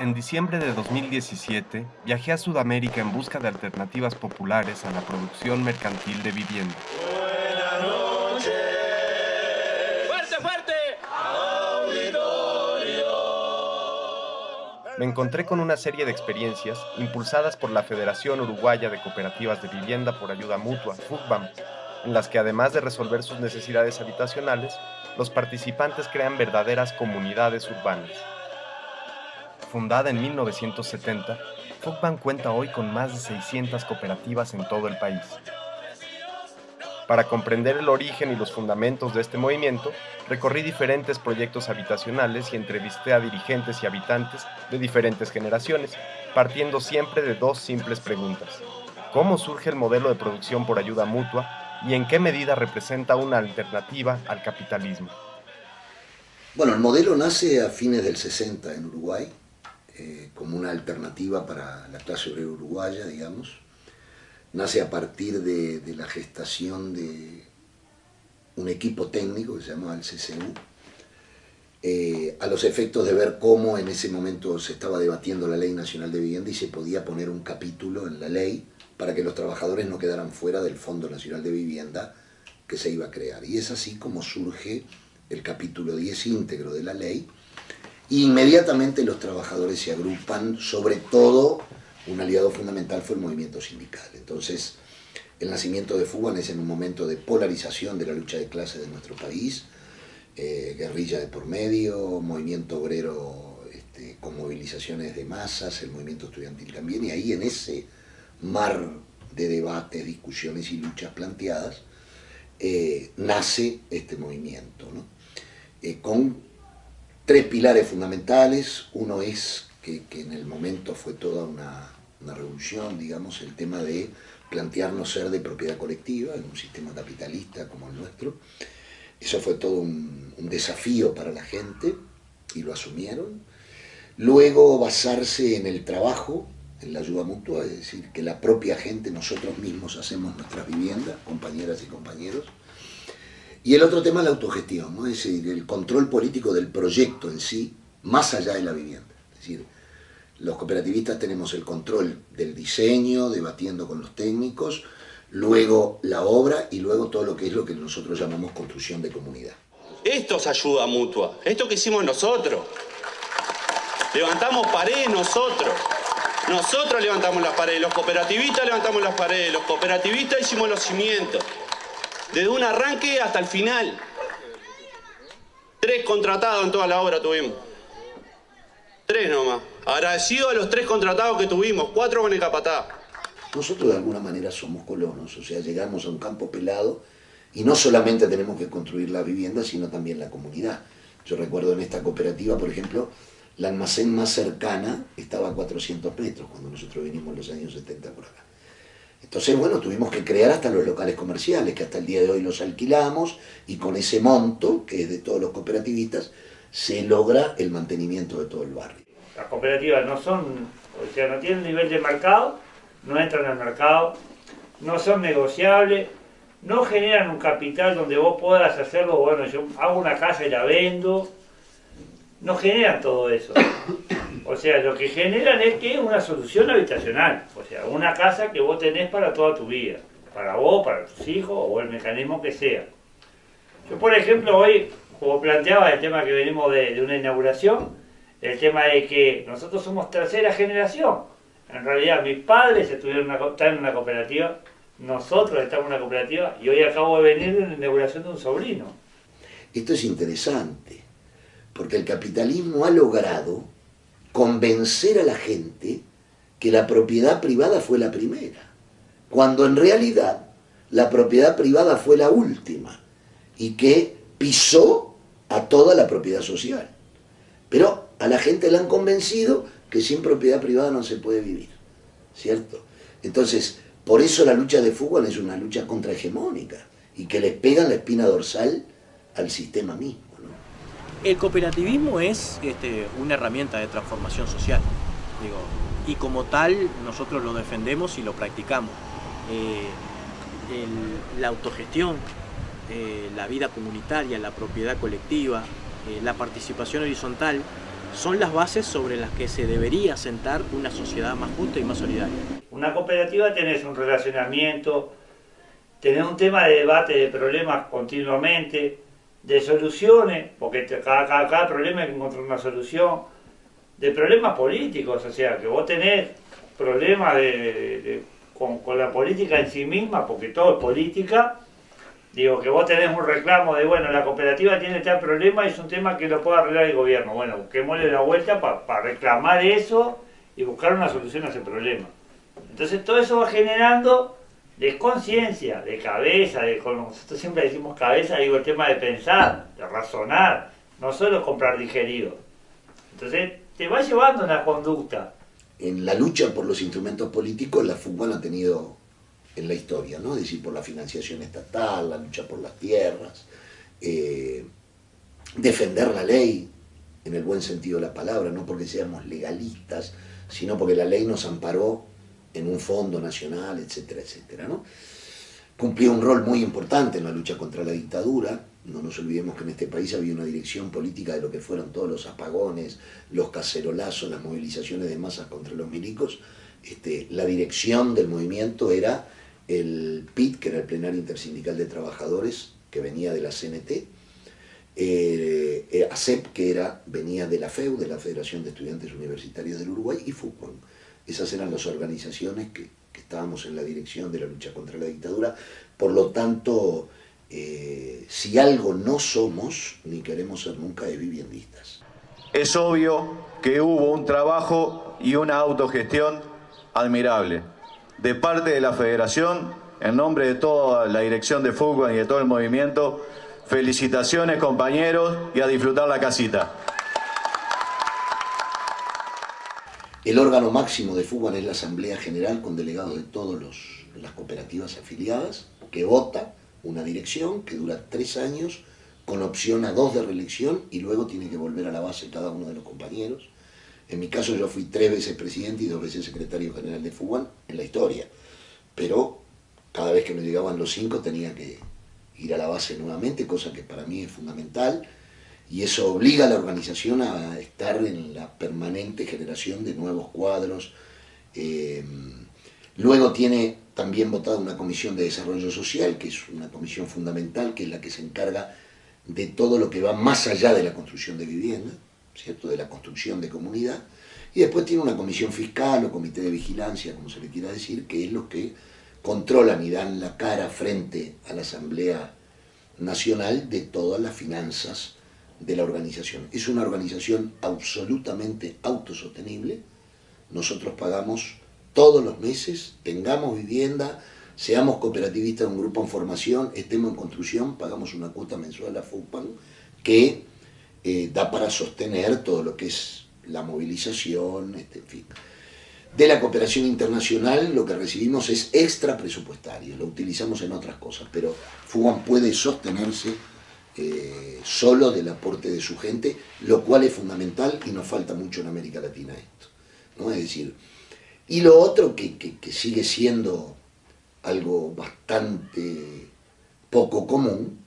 En diciembre de 2017, viajé a Sudamérica en busca de alternativas populares a la producción mercantil de vivienda. ¡Fuerte, fuerte! Me encontré con una serie de experiencias impulsadas por la Federación Uruguaya de Cooperativas de Vivienda por Ayuda Mutua, FUCBAM, en las que además de resolver sus necesidades habitacionales, los participantes crean verdaderas comunidades urbanas. Fundada en 1970, FUCBAM cuenta hoy con más de 600 cooperativas en todo el país. Para comprender el origen y los fundamentos de este movimiento, recorrí diferentes proyectos habitacionales y entrevisté a dirigentes y habitantes de diferentes generaciones, partiendo siempre de dos simples preguntas. ¿Cómo surge el modelo de producción por ayuda mutua y en qué medida representa una alternativa al capitalismo? Bueno, el modelo nace a fines del 60 en Uruguay, eh, como una alternativa para la clase obrera uruguaya, digamos nace a partir de, la gestación de un equipo técnico que se llamaba el CCU, eh, a los efectos de ver cómo en ese momento se estaba debatiendo la Ley Nacional de Vivienda y se podía poner un capítulo en la ley para que los trabajadores no quedaran fuera del Fondo Nacional de Vivienda que se iba a crear. Y es así como surge el capítulo 10 íntegro de la ley, inmediatamente los trabajadores se agrupan, sobre todo un aliado fundamental fue el movimiento sindical. Entonces, el nacimiento de Fuban es en un momento de polarización de la lucha de clases de nuestro país, eh, guerrilla de por medio, movimiento obrero este, con movilizaciones de masas, el movimiento estudiantil también, y ahí en ese mar de debates, discusiones y luchas planteadas, eh, nace este movimiento, eh, con tres pilares fundamentales. Uno es que, en el momento fue toda una, revolución, digamos, el tema de plantearnos ser de propiedad colectiva en un sistema capitalista como el nuestro. Eso fue todo un, desafío para la gente y lo asumieron. Luego basarse en el trabajo, en la ayuda mutua, es decir, que la propia gente, nosotros mismos hacemos nuestras viviendas, compañeras y compañeros. Y el otro tema la autogestión, es decir, el control político del proyecto en sí, más allá de la vivienda. Es decir, los cooperativistas tenemos el control del diseño, debatiendo con los técnicos, luego la obra y luego todo lo que es lo que nosotros llamamos construcción de comunidad. Esto es ayuda mutua, esto que hicimos nosotros. Levantamos paredes nosotros. Nosotros levantamos las paredes, los cooperativistas levantamos las paredes, los cooperativistas hicimos los cimientos. Desde un arranque hasta el final. Tres contratados en toda la obra tuvimos. Tres nomás. Agradecido a los tres contratados que tuvimos, cuatro con el capatá. Nosotros de alguna manera somos colonos, o sea, llegamos a un campo pelado y no solamente tenemos que construir la vivienda, sino también la comunidad. Yo recuerdo en esta cooperativa, por ejemplo, la almacén más cercana estaba a 400 metros cuando nosotros vinimos en los años 70 por acá. Entonces, bueno, tuvimos que crear hasta los locales comerciales, que hasta el día de hoy los alquilamos, y con ese monto, que es de todos los cooperativistas, se logra el mantenimiento de todo el barrio. Las cooperativas no son, o sea, no tienen nivel de mercado, no entran al mercado, no son negociables, no generan un capital donde vos puedas hacerlo, bueno, yo hago una casa y la vendo, no generan todo eso. O sea, lo que generan es que es una solución habitacional, o sea, una casa que vos tenés para toda tu vida, para vos, para tus hijos o el mecanismo que sea. Yo, por ejemplo, hoy como planteaba el tema que venimos de, una inauguración, el tema de que nosotros somos tercera generación. En realidad mis padres estuvieron están en una cooperativa, nosotros estamos en una cooperativa y hoy acabo de venir de la inauguración de un sobrino. Esto es interesante, porque el capitalismo ha logrado convencer a la gente que la propiedad privada fue la primera, cuando en realidad la propiedad privada fue la última y que pisó a toda la propiedad social. Pero a la gente le han convencido que sin propiedad privada no se puede vivir, ¿cierto? Entonces, por eso la lucha de fútbol es una lucha contrahegemónica y que le pegan la espina dorsal al sistema mismo. El cooperativismo es este, una herramienta de transformación social, digo, y como tal nosotros lo defendemos y lo practicamos. Eh, la autogestión, eh, la vida comunitaria, la propiedad colectiva, eh, la participación horizontal, son las bases sobre las que se debería sentar una sociedad más justa y más solidaria. Una cooperativa tenés un relacionamiento, tenés un tema de debate de problemas continuamente, de soluciones, porque cada, cada, problema hay que encontrar una solución, de problemas políticos, o sea, que vos tenés problemas de, con, con la política en sí misma, porque todo es política, Digo, que vos tenés un reclamo de, bueno, la cooperativa tiene tal problema y es un tema que lo puede arreglar el gobierno. Bueno, busquémosle la vuelta para reclamar eso y buscar una solución a ese problema. Entonces todo eso va generando desconciencia, de cabeza, de, nosotros siempre decimos cabeza, digo, el tema de pensar, de razonar, no solo comprar digerido. Entonces te va llevando una conducta. En la lucha por los instrumentos políticos, la fútbol ha tenido en la historia, ¿no? es decir, por la financiación estatal, la lucha por las tierras, eh, defender la ley, en el buen sentido de la palabra, no porque seamos legalistas, sino porque la ley nos amparó en un fondo nacional, etcétera, etcétera. ¿no? Cumplió un rol muy importante en la lucha contra la dictadura, no nos olvidemos que en este país había una dirección política de lo que fueron todos los apagones, los cacerolazos, las movilizaciones de masas contra los milicos, este, la dirección del movimiento era el PIT, que era el Plenario Intersindical de Trabajadores, que venía de la CNT, eh, eh, ACEP, que era, venía de la FEU, de la Federación de Estudiantes Universitarios del Uruguay, y FUCON. Esas eran las organizaciones que, estábamos en la dirección de la lucha contra la dictadura. Por lo tanto, eh, si algo no somos, ni queremos ser nunca, de viviendistas. Es obvio que hubo un trabajo y una autogestión admirable de parte de la Federación, en nombre de toda la dirección de fútbol y de todo el movimiento, felicitaciones compañeros y a disfrutar la casita. El órgano máximo de fútbol es la Asamblea General con delegados de todas las cooperativas afiliadas, que vota una dirección que dura tres años, con opción a dos de reelección y luego tiene que volver a la base cada uno de los compañeros. En mi caso yo fui tres veces presidente y dos veces secretario general de Fútbol en la historia. Pero cada vez que me llegaban los cinco tenía que ir a la base nuevamente, cosa que para mí es fundamental. Y eso obliga a la organización a estar en la permanente generación de nuevos cuadros. Eh, luego tiene también votado una comisión de desarrollo social, que es una comisión fundamental, que es la que se encarga de todo lo que va más allá de la construcción de vivienda ¿cierto? de la construcción de comunidad, y después tiene una comisión fiscal o comité de vigilancia, como se le quiera decir, que es los que controlan y dan la cara frente a la Asamblea Nacional de todas las finanzas de la organización. Es una organización absolutamente autosostenible. Nosotros pagamos todos los meses, tengamos vivienda, seamos cooperativistas de un grupo en formación, estemos en construcción, pagamos una cuota mensual a FUPAN que eh, da para sostener todo lo que es la movilización, este, en fin. De la cooperación internacional lo que recibimos es extra presupuestario, lo utilizamos en otras cosas, pero FUGAN puede sostenerse eh, solo del aporte de su gente, lo cual es fundamental y nos falta mucho en América Latina esto. ¿no? Es decir, y lo otro que, que sigue siendo algo bastante poco común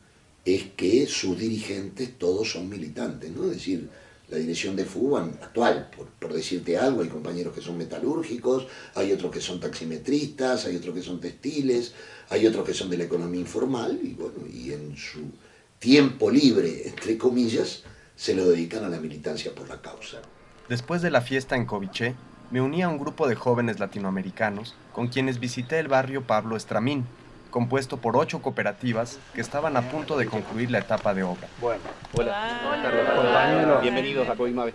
es que sus dirigentes todos son militantes, ¿no? Es decir, la dirección de FUBAN actual, por, decirte algo, hay compañeros que son metalúrgicos, hay otros que son taximetristas, hay otros que son textiles, hay otros que son de la economía informal, y bueno, y en su tiempo libre, entre comillas, se lo dedican a la militancia por la causa. Después de la fiesta en Coviché, me uní a un grupo de jóvenes latinoamericanos con quienes visité el barrio Pablo Estramín, compuesto por ocho cooperativas que estaban a punto de concluir la etapa de obra. Bueno, hola. Hola. Bienvenidos a Covimave.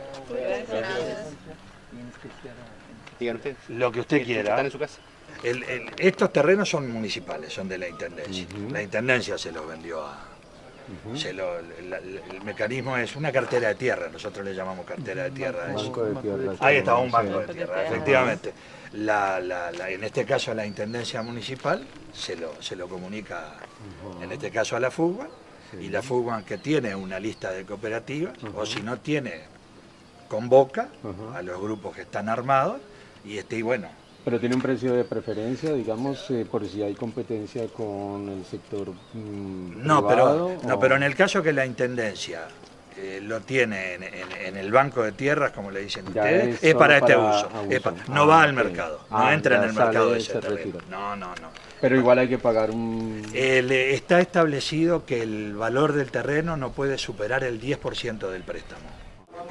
Digan ustedes. Lo que usted quiera. ¿Están en su casa? estos terrenos son municipales, son de la Intendencia. La Intendencia se los vendió a... el mecanismo es una cartera de tierra, nosotros le llamamos cartera de tierra. Banco de tierra. Ahí está, un banco de tierra, efectivamente. La, en este caso a la Intendencia Municipal se lo, se lo comunica, en este caso a la FUGBA, y la FUGBA que tiene una lista de cooperativas, o si no tiene, convoca a los grupos que están armados, y, este, y bueno, pero tiene un precio de preferencia, digamos, eh, por si hay competencia con el sector mm, no, Pero, no, pero en el caso que la Intendencia eh, lo tiene en, el banco de tierras, como le dicen ustedes, es, para este uso. no va ah, al mercado, no ah, entra en el mercado de ese terreno. No, no, no. Pero igual hay que pagar un... está establecido que el valor del terreno no puede superar el 10% del préstamo.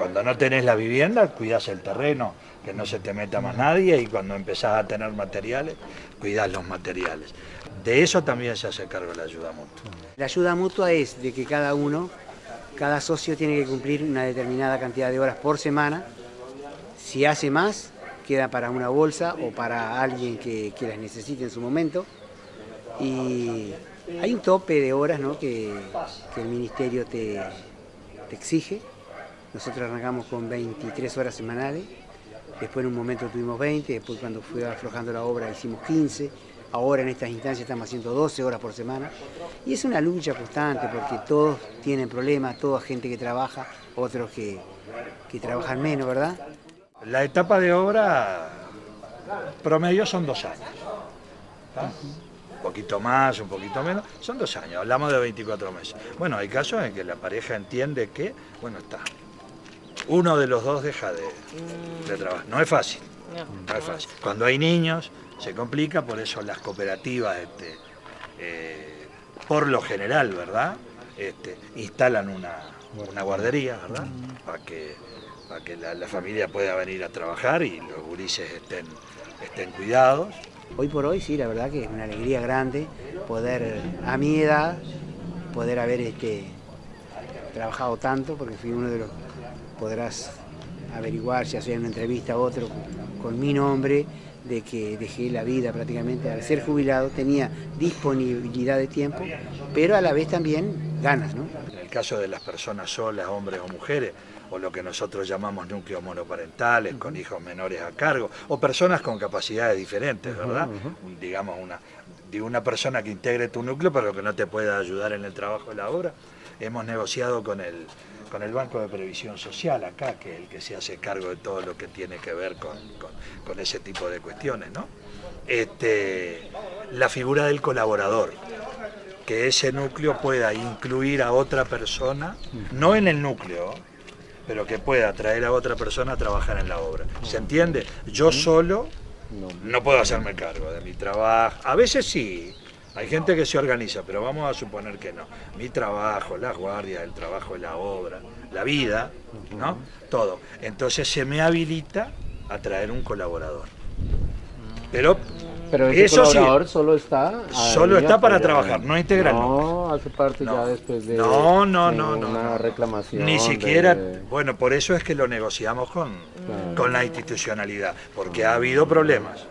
Cuando no tenés la vivienda, cuidás el terreno, que no se te meta más nadie, y cuando empezás a tener materiales, cuidás los materiales. De eso también se hace cargo la ayuda mutua. La ayuda mutua es de que cada uno cada socio tiene que cumplir una determinada cantidad de horas por semana. Si hace más, queda para una bolsa o para alguien que, las necesite en su momento. Y hay un tope de horas que, el ministerio te, te exige. Nosotros arrancamos con 23 horas semanales, después en un momento tuvimos 20, después cuando fue aflojando la obra hicimos 15, Ahora en estas instancias estamos haciendo 12 horas por semana y es una lucha constante porque todos tienen problemas, toda gente que trabaja, otros que, trabajan menos, ¿verdad? La etapa de obra promedio son dos años. Un poquito más, un poquito menos, son dos años, hablamos de 24 meses. Bueno, hay casos en que la pareja entiende que, bueno, está, uno de los dos deja de, de trabajar. No es fácil, no es fácil. Cuando hay niños, se complica, por eso las cooperativas, este, eh, por lo general, ¿verdad? Este, instalan una, guardería, ¿verdad? Para que, para que la, familia pueda venir a trabajar y los gurises estén, estén cuidados. Hoy por hoy sí, la verdad que es una alegría grande poder, a mi edad, poder haber este, trabajado tanto, porque fui uno de los, podrás averiguar si hacer una entrevista a otro con mi nombre, de que dejé la vida prácticamente al ser jubilado, tenía disponibilidad de tiempo, pero a la vez también ganas. ¿no? En el caso de las personas solas, hombres o mujeres, o lo que nosotros llamamos núcleos monoparentales, con hijos menores a cargo, o personas con capacidades diferentes, ¿verdad? Digamos, una, de una persona que integre tu núcleo, pero que no te pueda ayudar en el trabajo de la obra. Hemos negociado con el con el Banco de Previsión Social acá, que es el que se hace cargo de todo lo que tiene que ver con, ese tipo de cuestiones, ¿no? Este, la figura del colaborador, que ese núcleo pueda incluir a otra persona, no en el núcleo, pero que pueda traer a otra persona a trabajar en la obra. ¿Se entiende? Yo solo no puedo hacerme cargo de mi trabajo. A veces sí, hay gente que se organiza, pero vamos a suponer que no. Mi trabajo, las guardias, el trabajo de la obra, la vida, ¿no? Todo. Entonces se me habilita a traer un colaborador. Pero pero ese colaborador solo está solo está para trabajar, no integral. No, hace parte ya después de, no, no, no, una reclamación. Ni siquiera, bueno, por eso es que lo negociamos con, con la institucionalidad, porque ha habido problemas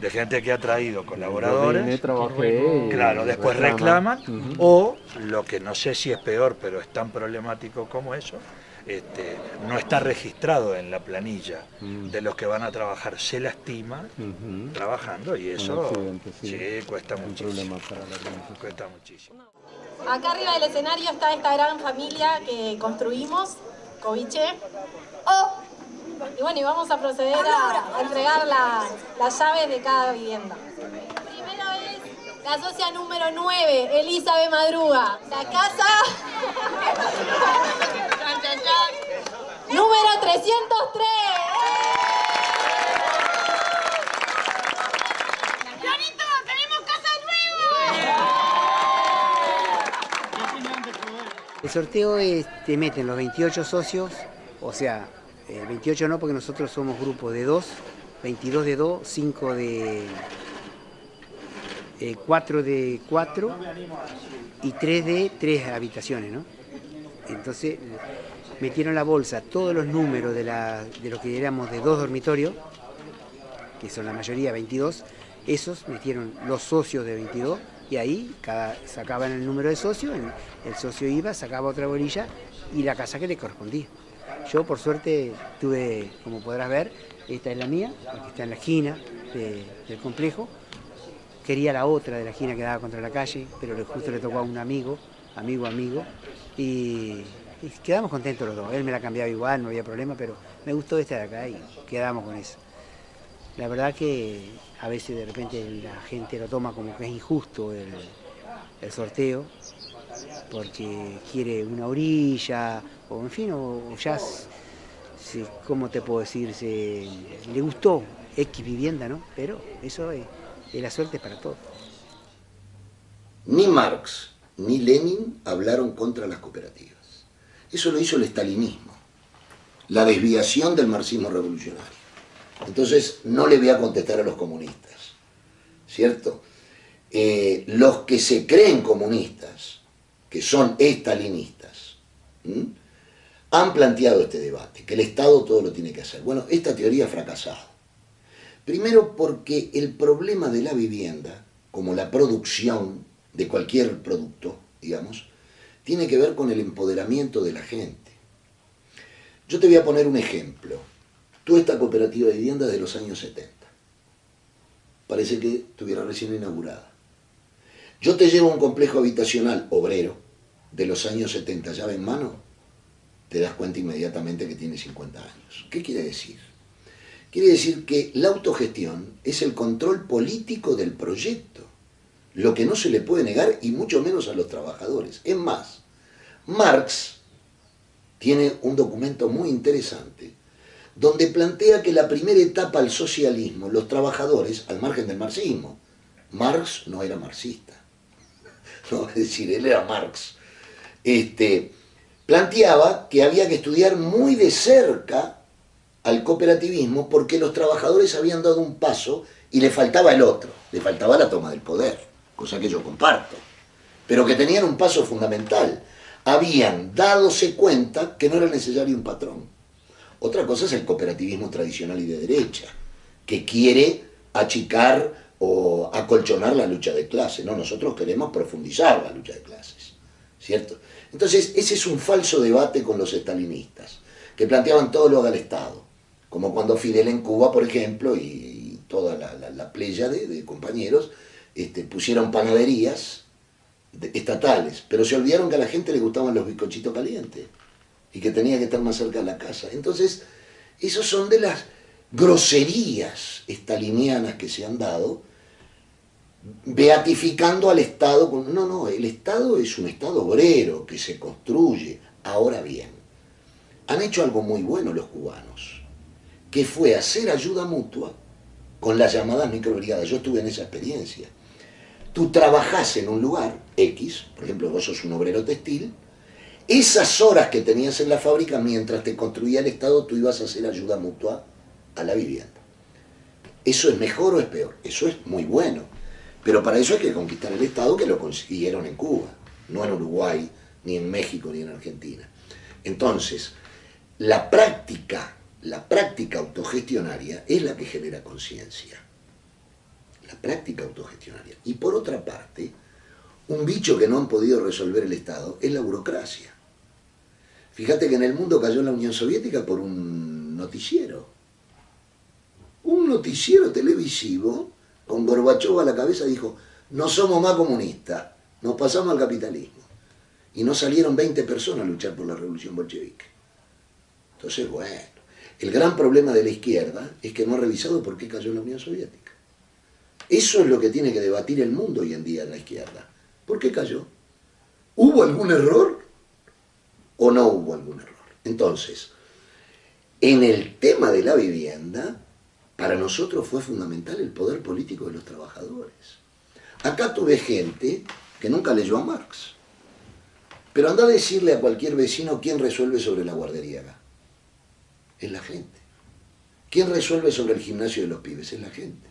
de gente que ha traído colaboradores, claro, después reclaman, o lo que no sé si es peor, pero es tan problemático como eso, este, no está registrado en la planilla mm. de los que van a trabajar, se lastima trabajando y eso cuesta, muchísimo, cuesta muchísimo. Acá arriba del escenario está esta gran familia que construimos, Coviche. Oh. Y bueno, y vamos a proceder a, entregar las llaves de cada vivienda. Primero es la socia número 9, Elizabeth Madruga. La casa... Número 303. ¡Clarito, tenemos casa nueva! El sorteo es, te meten los 28 socios, o sea, 28 eh, no porque nosotros somos grupo de 2, 22 de 2, 5 de... 4 eh, de 4 y 3 de 3 habitaciones, ¿no? Entonces metieron la bolsa todos los números de, la, de lo que éramos de dos dormitorios, que son la mayoría 22, esos metieron los socios de 22 y ahí sacaban el número de socios, el, socio iba, sacaba otra bolilla y la casa que le correspondía. Yo por suerte tuve, como podrás ver, esta es la mía, que está en la esquina del complejo. Quería la otra de la esquina que daba contra la calle, pero justo le tocó a un amigo, amigo, amigo, y quedamos contentos los dos. Él me la cambiaba igual, no había problema, pero me gustó esta de acá y quedamos con eso. La verdad que a veces de repente la gente lo toma como que es injusto el, sorteo, porque quiere una orilla, o en fin, o, ya, ¿cómo te puedo decir? Le gustó X vivienda, ¿no? Pero eso es, es la suerte para todos. Ni Marx ni Lenin hablaron contra las cooperativas. Eso lo hizo el estalinismo, la desviación del marxismo revolucionario. Entonces, no le voy a contestar a los comunistas, ¿cierto? Eh, los que se creen comunistas, que son estalinistas, han planteado este debate, que el Estado todo lo tiene que hacer. Bueno, esta teoría ha fracasado. Primero porque el problema de la vivienda, como la producción de cualquier producto, digamos, tiene que ver con el empoderamiento de la gente. Yo te voy a poner un ejemplo. Tú esta cooperativa de vivienda de los años 70. Parece que estuviera recién inaugurada. Yo te llevo un complejo habitacional obrero de los años 70, llave en mano, te das cuenta inmediatamente que tiene 50 años. ¿Qué quiere decir? Quiere decir que la autogestión es el control político del proyecto, lo que no se le puede negar y mucho menos a los trabajadores. Es más, Marx tiene un documento muy interesante donde plantea que la primera etapa al socialismo, los trabajadores, al margen del marxismo, Marx no era marxista, no, es decir, él era Marx, este, planteaba que había que estudiar muy de cerca al cooperativismo porque los trabajadores habían dado un paso y le faltaba el otro, le faltaba la toma del poder, cosa que yo comparto, pero que tenían un paso fundamental, habían dadose cuenta que no era necesario un patrón, otra cosa es el cooperativismo tradicional y de derecha, que quiere achicar o acolchonar la lucha de clases. No, nosotros queremos profundizar la lucha de clases, ¿cierto? Entonces, ese es un falso debate con los estalinistas, que planteaban todo lo haga el Estado, como cuando Fidel en Cuba, por ejemplo, y, toda la, playa de, compañeros, este, pusieron panaderías estatales, pero se olvidaron que a la gente le gustaban los bizcochitos calientes y que tenía que estar más cerca de la casa. Entonces, esos son de las groserías estalinianas que se han dado, beatificando al Estado. No, no, el Estado es un Estado obrero que se construye. Ahora bien, han hecho algo muy bueno los cubanos, que fue hacer ayuda mutua con las llamadas microbrigadas. Yo estuve en esa experiencia. Tú trabajás en un lugar, X, por ejemplo, vos sos un obrero textil, esas horas que tenías en la fábrica, mientras te construía el Estado, tú ibas a hacer ayuda mutua a la vivienda. ¿Eso es mejor o es peor? Eso es muy bueno. Pero para eso hay que conquistar el Estado que lo consiguieron en Cuba, no en Uruguay, ni en México, ni en Argentina. Entonces, la práctica, la práctica autogestionaria es la que genera conciencia. La práctica autogestionaria. Y por otra parte, un bicho que no han podido resolver el Estado es la burocracia. Fíjate que en el mundo cayó la Unión Soviética por un noticiero. Un noticiero televisivo con Gorbachev a la cabeza dijo, no somos más comunistas, nos pasamos al capitalismo. Y no salieron 20 personas a luchar por la revolución bolchevique. Entonces, bueno, el gran problema de la izquierda es que no ha revisado por qué cayó la Unión Soviética. Eso es lo que tiene que debatir el mundo hoy en día en la izquierda. ¿Por qué cayó? ¿Hubo algún error? o no hubo algún error. Entonces, en el tema de la vivienda, para nosotros fue fundamental el poder político de los trabajadores. Acá tuve gente que nunca leyó a Marx. Pero anda a decirle a cualquier vecino quién resuelve sobre la guardería acá. Es la gente. ¿Quién resuelve sobre el gimnasio de los pibes? Es la gente.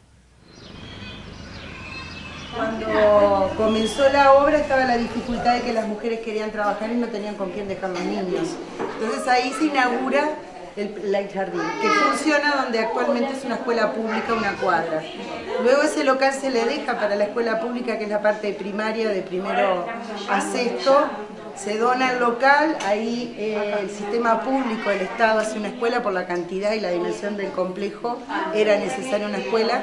Cuando comenzó la obra estaba la dificultad de que las mujeres querían trabajar y no tenían con quién dejar los niños. Entonces ahí se inaugura el Light Jardín, que funciona donde actualmente es una escuela pública, una cuadra. Luego ese local se le deja para la escuela pública, que es la parte primaria de primero a sexto, se dona el local, ahí eh, el sistema público, el Estado hace una escuela por la cantidad y la dimensión del complejo, era necesaria una escuela,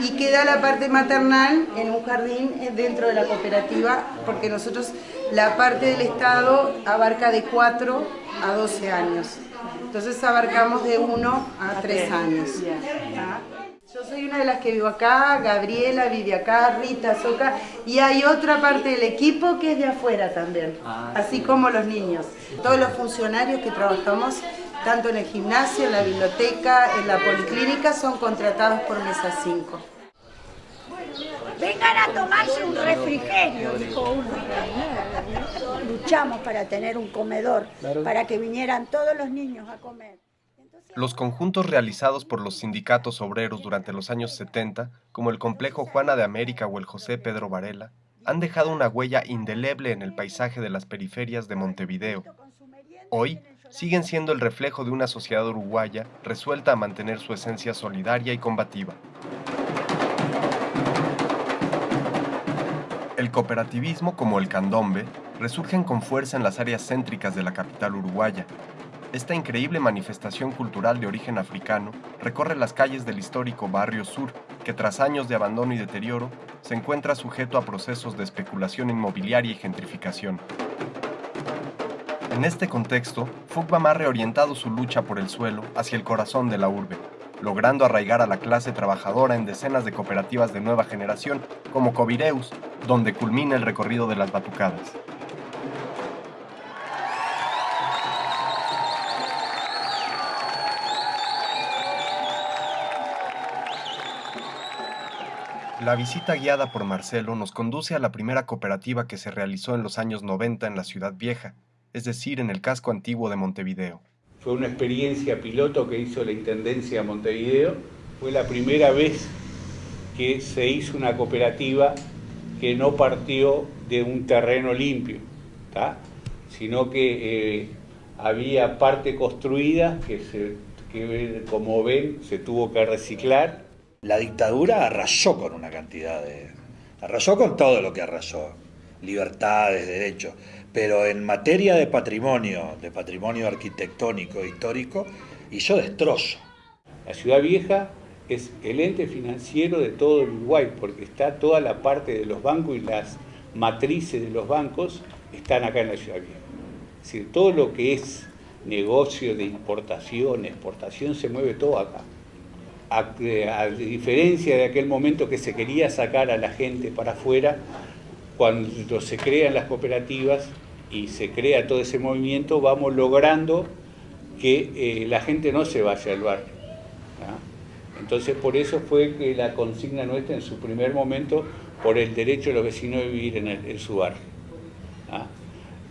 y queda la parte maternal en un jardín eh, dentro de la cooperativa, porque nosotros la parte del Estado abarca de 4 a 12 años. Entonces abarcamos de 1 a 3 años. Yo soy una de las que vivo acá, Gabriela vive acá, Rita, Soca, y hay otra parte del equipo que es de afuera también, Ah, así como los niños. Todos los funcionarios que trabajamos, tanto en el gimnasio, en la biblioteca, en la policlínica, son contratados por Mesa 5. Vengan a tomarse un refrigerio, dijo uno. Luchamos para tener un comedor, para que vinieran todos los niños a comer. Los conjuntos realizados por los sindicatos obreros durante los años 70, como el Complejo Juana de América o el José Pedro Varela, han dejado una huella indeleble en el paisaje de las periferias de Montevideo. Hoy, siguen siendo el reflejo de una sociedad uruguaya resuelta a mantener su esencia solidaria y combativa. El cooperativismo como el candombe resurgen con fuerza en las áreas céntricas de la capital uruguaya. Esta increíble manifestación cultural de origen africano recorre las calles del histórico Barrio Sur, que tras años de abandono y deterioro, se encuentra sujeto a procesos de especulación inmobiliaria y gentrificación. En este contexto, Fugbam ha reorientado su lucha por el suelo hacia el corazón de la urbe, logrando arraigar a la clase trabajadora en decenas de cooperativas de nueva generación, como Covireus, donde culmina el recorrido de las batucadas. La visita guiada por Marcelo nos conduce a la primera cooperativa que se realizó en los años 90 en la Ciudad Vieja, es decir, en el casco antiguo de Montevideo. Fue una experiencia piloto que hizo la Intendencia de Montevideo. Fue la primera vez que se hizo una cooperativa que no partió de un terreno limpio, ¿tá? sino que eh, había parte construida que, se, que, como ven, se tuvo que reciclar. La dictadura arrasó con una cantidad de... arrasó con todo lo que arrasó, libertades, derechos, pero en materia de patrimonio, de patrimonio arquitectónico, histórico, hizo destrozo. La ciudad vieja es el ente financiero de todo el Uruguay, porque está toda la parte de los bancos y las matrices de los bancos están acá en la ciudad vieja. Es decir, todo lo que es negocio de importación, exportación, se mueve todo acá. A, a, diferencia de aquel momento que se quería sacar a la gente para afuera, cuando se crean las cooperativas y se crea todo ese movimiento, vamos logrando que eh, la gente no se vaya al barrio. ¿no? Entonces por eso fue que la consigna nuestra en su primer momento por el derecho de los vecinos de vivir en, el, en su barrio. ¿no?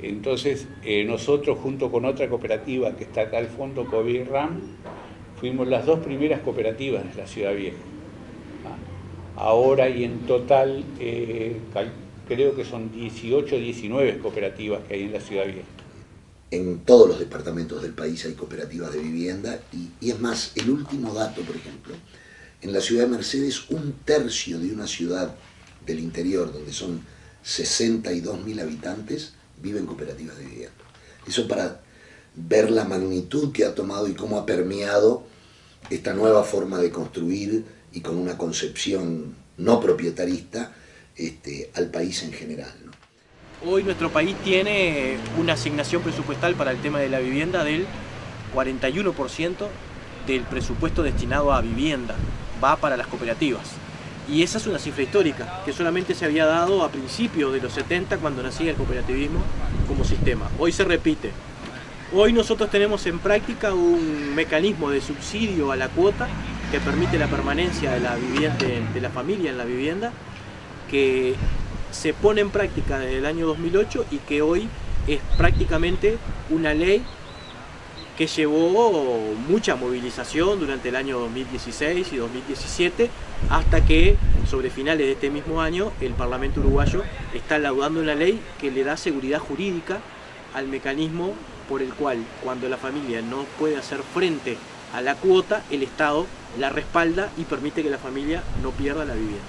Entonces eh, nosotros junto con otra cooperativa que está acá al fondo, COVID RAM, fuimos las dos primeras cooperativas de la Ciudad Vieja. ¿no? Ahora y en total eh, creo que son 18 o 19 cooperativas que hay en la Ciudad Vieja. En todos los departamentos del país hay cooperativas de vivienda y, y, es más, el último dato, por ejemplo, en la ciudad de Mercedes un tercio de una ciudad del interior, donde son 62.000 habitantes, vive en cooperativas de vivienda. Eso para ver la magnitud que ha tomado y cómo ha permeado esta nueva forma de construir y con una concepción no proprietarista este, al país en general. Hoy nuestro país tiene una asignación presupuestal para el tema de la vivienda del 41% del presupuesto destinado a vivienda, va para las cooperativas. Y esa es una cifra histórica, que solamente se había dado a principios de los 70 cuando nacía el cooperativismo como sistema. Hoy se repite. Hoy nosotros tenemos en práctica un mecanismo de subsidio a la cuota que permite la permanencia de la, vivienda, de, la familia en la vivienda, que se pone en práctica desde el año 2008 y que hoy es prácticamente una ley que llevó mucha movilización durante el año 2016 y 2017 hasta que sobre finales de este mismo año el Parlamento uruguayo está laudando una ley que le da seguridad jurídica al mecanismo por el cual cuando la familia no puede hacer frente a la cuota, el Estado la respalda y permite que la familia no pierda la vivienda.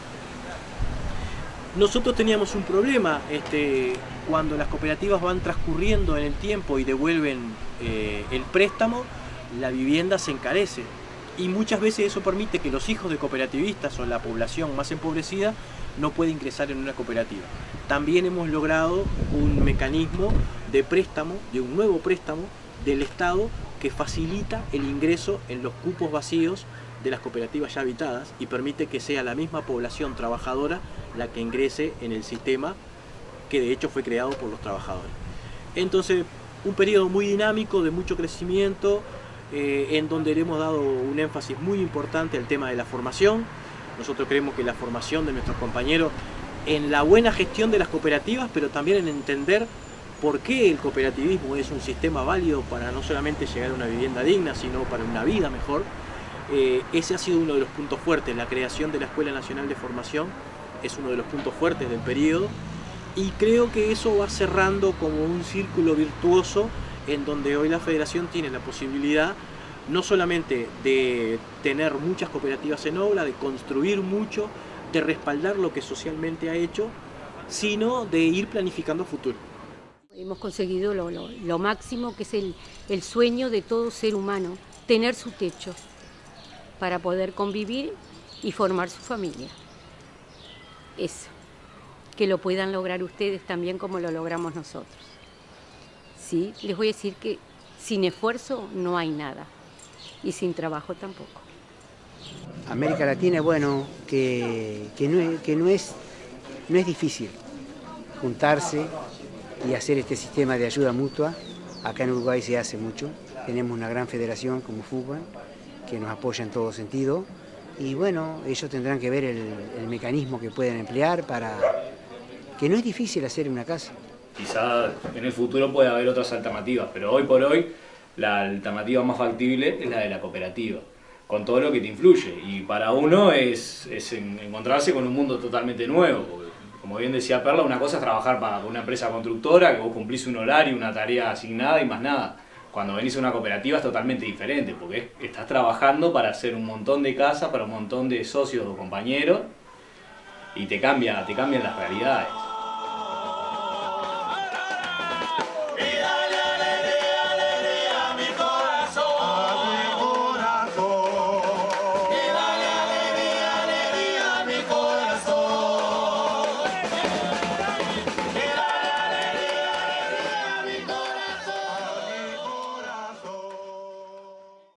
Nosotros teníamos un problema este, cuando las cooperativas van transcurriendo en el tiempo y devuelven eh, el préstamo, la vivienda se encarece. Y muchas veces eso permite que los hijos de cooperativistas o la población más empobrecida no pueda ingresar en una cooperativa. También hemos logrado un mecanismo de préstamo, de un nuevo préstamo del Estado que facilita el ingreso en los cupos vacíos de las cooperativas ya habitadas y permite que sea la misma población trabajadora la que ingrese en el sistema que de hecho fue creado por los trabajadores. Entonces, un periodo muy dinámico, de mucho crecimiento, eh, en donde le hemos dado un énfasis muy importante al tema de la formación. Nosotros creemos que la formación de nuestros compañeros en la buena gestión de las cooperativas, pero también en entender por qué el cooperativismo es un sistema válido para no solamente llegar a una vivienda digna, sino para una vida mejor. Eh, ese ha sido uno de los puntos fuertes, la creación de la Escuela Nacional de Formación es uno de los puntos fuertes del periodo y creo que eso va cerrando como un círculo virtuoso en donde hoy la federación tiene la posibilidad no solamente de tener muchas cooperativas en obra, de construir mucho, de respaldar lo que socialmente ha hecho, sino de ir planificando futuro. Hemos conseguido lo, máximo que es el, el sueño de todo ser humano, tener su techo para poder convivir y formar su familia. Eso, que lo puedan lograr ustedes también como lo logramos nosotros. Sí, les voy a decir que sin esfuerzo no hay nada y sin trabajo tampoco. América Latina, bueno, que, no, que no, es, no es difícil juntarse y hacer este sistema de ayuda mutua. Acá en Uruguay se hace mucho. Tenemos una gran federación como fútbol que nos apoya en todo sentido. Y bueno, ellos tendrán que ver el, el mecanismo que pueden emplear para que no es difícil hacer una casa. Quizá en el futuro pueda haber otras alternativas, pero hoy por hoy la alternativa más factible es la de la cooperativa, con todo lo que te influye. Y para uno es, es encontrarse con un mundo totalmente nuevo. Como bien decía Perla, una cosa es trabajar para una empresa constructora, que vos cumplís un horario, una tarea asignada y más nada. Cuando venís a una cooperativa es totalmente diferente, porque estás trabajando para hacer un montón de casas, para un montón de socios o compañeros, y te, te cambian las realidades.